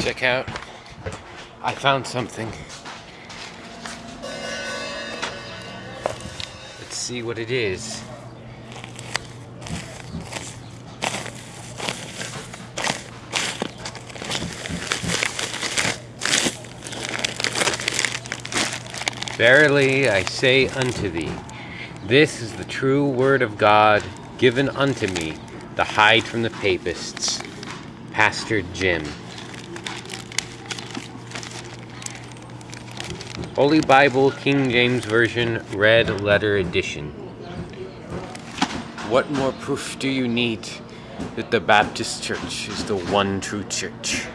Check out. I found something. Let's see what it is. Verily I say unto thee, this is the true word of God given unto me to hide from the papists. Pastor Jim. Holy Bible King James Version Red Letter Edition. What more proof do you need that the Baptist Church is the one true church?